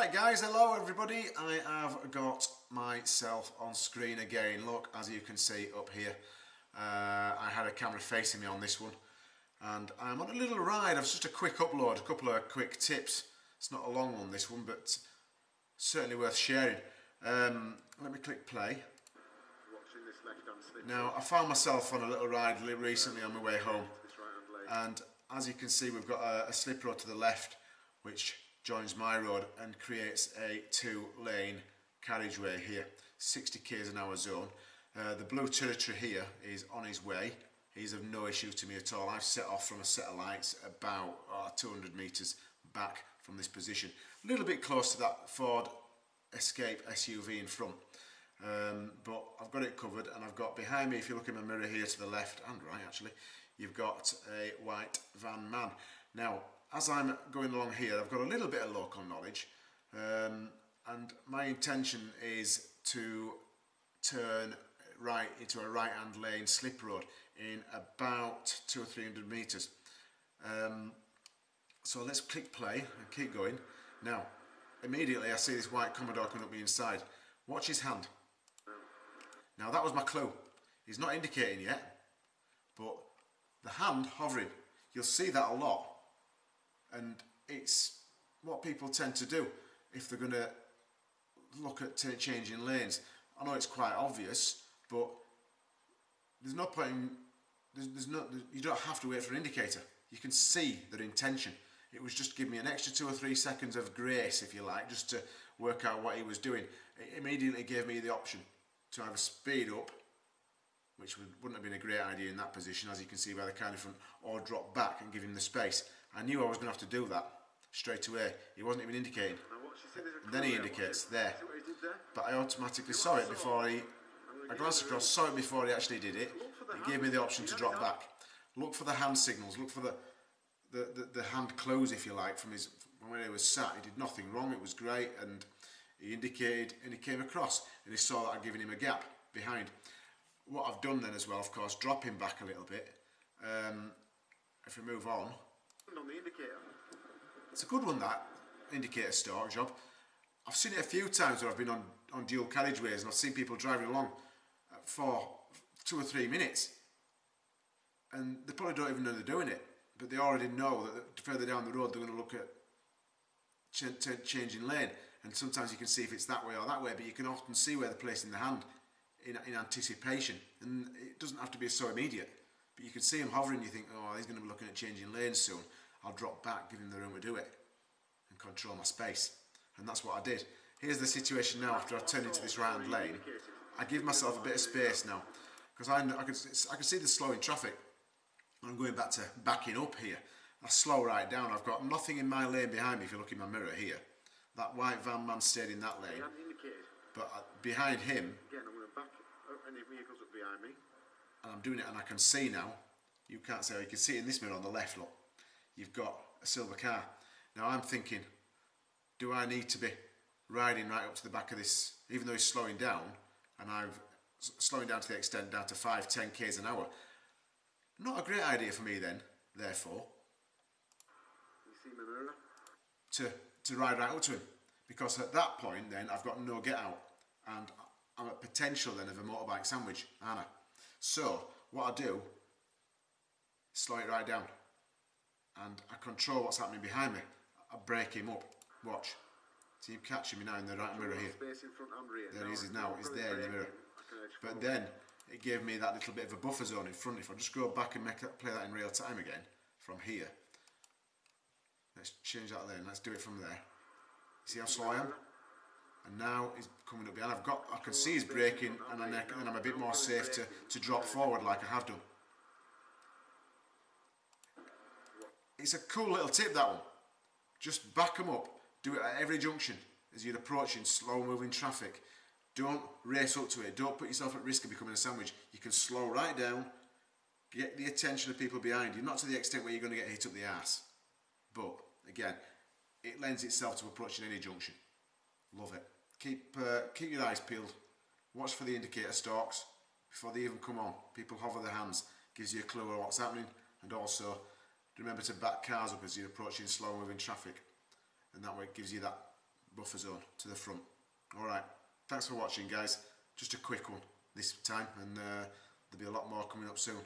Alright guys, hello everybody. I have got myself on screen again. Look, as you can see up here, uh, I had a camera facing me on this one and I'm on a little ride of just a quick upload, a couple of quick tips. It's not a long one this one, but certainly worth sharing. Um, let me click play. Now I found myself on a little ride recently on my way home and as you can see we've got a, a slip road to the left which joins my road and creates a two lane carriageway here 60 k's an hour zone. Uh, the blue territory here is on his way. He's of no issue to me at all. I've set off from a set of lights about uh, 200 meters back from this position. A little bit close to that Ford Escape SUV in front. Um, but I've got it covered and I've got behind me if you look in my mirror here to the left and right actually you've got a white van man. Now as I'm going along here, I've got a little bit of local knowledge um, and my intention is to turn right into a right hand lane slip road in about two or three hundred meters. Um, so let's click play and keep going. Now, immediately I see this white Commodore coming up the inside. Watch his hand. Now that was my clue. He's not indicating yet, but the hand hovering. You'll see that a lot and it's what people tend to do if they're going to look at changing lanes. I know it's quite obvious, but there's no point in, there's, there's no, you don't have to wait for an indicator. You can see their intention. It was just giving me an extra two or three seconds of grace, if you like, just to work out what he was doing. It immediately gave me the option to either speed up, which would, wouldn't have been a great idea in that position, as you can see by the car in front, or drop back and give him the space. I knew I was going to have to do that straight away. He wasn't even indicating. And then he indicates there. But I automatically saw it before he... I glanced across, saw it before he actually did it. It gave me the option to drop back. Look for the hand signals, look for the, the, the, the hand close, if you like, from his from where he was sat. He did nothing wrong, it was great, and he indicated and he came across, and he saw that I'd given him a gap behind. What I've done then as well, of course, drop him back a little bit. Um, if we move on, on the indicator. It's a good one that indicator start job. I've seen it a few times where I've been on, on dual carriageways and I've seen people driving along for two or three minutes and they probably don't even know they're doing it but they already know that further down the road they're going to look at ch ch changing lane and sometimes you can see if it's that way or that way but you can often see where they're placing the hand in, in anticipation and it doesn't have to be so immediate but you can see him hovering you think oh he's going to be looking at changing lanes soon I'll drop back, give him the room to do it and control my space. And that's what I did. Here's the situation now after I've turned into this hand lane. I give myself a bit of space now because I, I, can, I can see the slowing traffic. I'm going back to backing up here. I slow right down. I've got nothing in my lane behind me if you look in my mirror here. That white van man stayed in that lane. But uh, behind him... Again, I'm going to back any vehicles up behind me. And I'm doing it and I can see now. You can't see, you can see in this mirror on the left, look you've got a silver car. Now I'm thinking, do I need to be riding right up to the back of this, even though he's slowing down, and I'm slowing down to the extent down to 5, 10 k's an hour. Not a great idea for me then, therefore. To, to ride right up to him. Because at that point then I've got no get out and I'm at potential then of a motorbike sandwich, aren't I? So what I do, slow it right down and I control what's happening behind me. I break him up. Watch. See him catching me now in the right mirror here. There he is now, he's there in the mirror. But then it gave me that little bit of a buffer zone in front. If I just go back and make that, play that in real time again from here. Let's change that lane, let's do it from there. See how slow I am? And now he's coming up behind. I've got, I can see he's braking and, and I'm a bit more safe to, to drop forward like I have done. It's a cool little tip that one. Just back them up. Do it at every junction as you're approaching slow moving traffic. Don't race up to it. Don't put yourself at risk of becoming a sandwich. You can slow right down, get the attention of people behind you, not to the extent where you're going to get hit up the ass. But again, it lends itself to approaching any junction. Love it. Keep, uh, keep your eyes peeled. Watch for the indicator stalks before they even come on. People hover their hands, gives you a clue of what's happening and also Remember to back cars up as you're approaching slow moving traffic and that way it gives you that buffer zone to the front. Alright, thanks for watching guys. Just a quick one this time and uh, there'll be a lot more coming up soon.